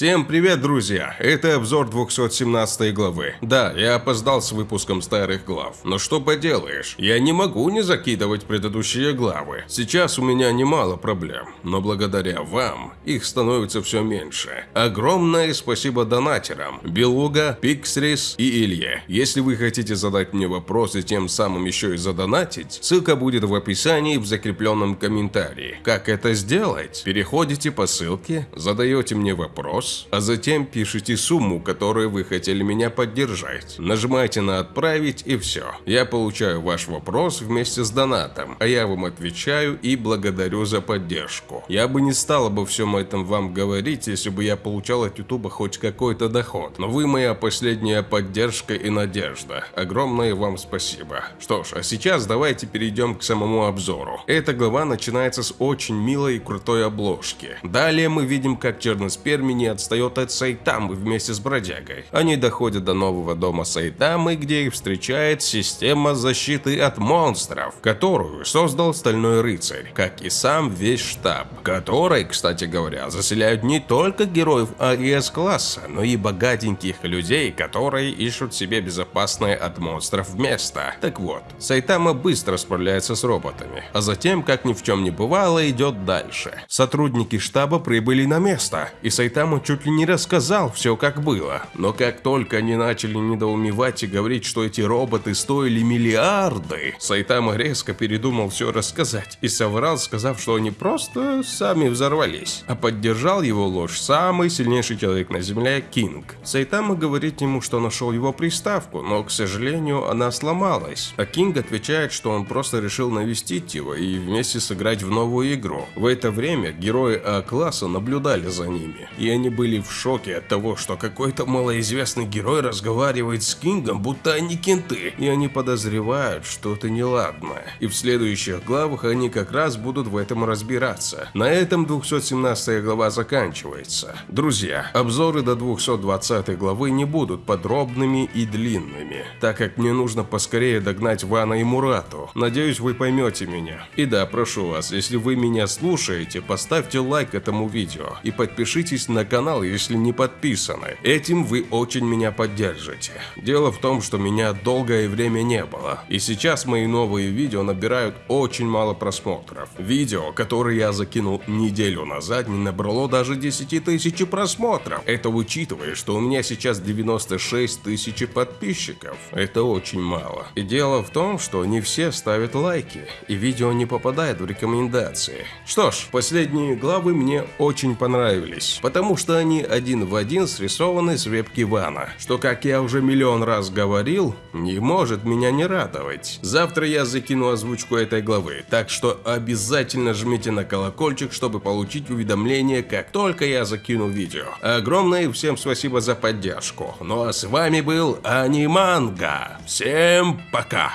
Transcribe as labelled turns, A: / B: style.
A: Всем привет, друзья! Это обзор 217 главы. Да, я опоздал с выпуском старых глав, но что поделаешь, я не могу не закидывать предыдущие главы. Сейчас у меня немало проблем, но благодаря вам их становится все меньше. Огромное спасибо донатерам Белуга, Пиксрис и Илье. Если вы хотите задать мне вопрос и тем самым еще и задонатить, ссылка будет в описании в закрепленном комментарии. Как это сделать? Переходите по ссылке, задаете мне вопрос, вопрос, а затем пишите сумму, которую вы хотели меня поддержать. Нажимайте на «Отправить» и все. Я получаю ваш вопрос вместе с донатом, а я вам отвечаю и благодарю за поддержку. Я бы не стал обо всем этом вам говорить, если бы я получал от ютуба хоть какой-то доход. Но вы моя последняя поддержка и надежда. Огромное вам спасибо. Что ж, а сейчас давайте перейдем к самому обзору. Эта глава начинается с очень милой и крутой обложки. Далее мы видим, как черноспермий не отстает от Сайтамы вместе с бродягой. Они доходят до нового дома Сайтамы, где их встречает система защиты от монстров, которую создал Стальной Рыцарь, как и сам весь штаб, который, кстати говоря, заселяют не только героев АИС-класса, но и богатеньких людей, которые ищут себе безопасное от монстров место. Так вот, Сайтама быстро справляется с роботами, а затем, как ни в чем не бывало, идет дальше. Сотрудники штаба прибыли на место, и Сайтама Чуть ли не рассказал все как было. Но как только они начали недоумевать и говорить, что эти роботы стоили миллиарды, Сайтама резко передумал все рассказать и соврал, сказав, что они просто сами взорвались. А поддержал его ложь самый сильнейший человек на земле Кинг. Сайтама говорит ему, что нашел его приставку, но, к сожалению, она сломалась. А Кинг отвечает, что он просто решил навестить его и вместе сыграть в новую игру. В это время герои А-класса наблюдали за ними, и они были в шоке от того, что какой-то малоизвестный герой разговаривает с Кингом, будто они кенты, и они подозревают что-то неладное. И в следующих главах они как раз будут в этом разбираться. На этом 217 глава заканчивается. Друзья, обзоры до 220 главы не будут подробными и длинными, так как мне нужно поскорее догнать Вана и Мурату. Надеюсь, вы поймете меня. И да, прошу вас, если вы меня слушаете, поставьте лайк этому видео и подпишитесь на канал, если не подписаны. Этим вы очень меня поддержите. Дело в том, что меня долгое время не было. И сейчас мои новые видео набирают очень мало просмотров. Видео, которое я закинул неделю назад, не набрало даже 10 тысяч просмотров. Это учитывая, что у меня сейчас 96 тысяч подписчиков. Это очень мало. И дело в том, что не все ставят лайки, и видео не попадает в рекомендации. Что ж, последние главы мне очень понравились, потому что они один в один срисованы с вебки Вана, что, как я уже миллион раз говорил, не может меня не радовать. Завтра я закину озвучку этой главы, так что обязательно жмите на колокольчик, чтобы получить уведомления, как только я закину видео. Огромное всем спасибо за поддержку. Ну а с вами был Аниманга. Всем пока!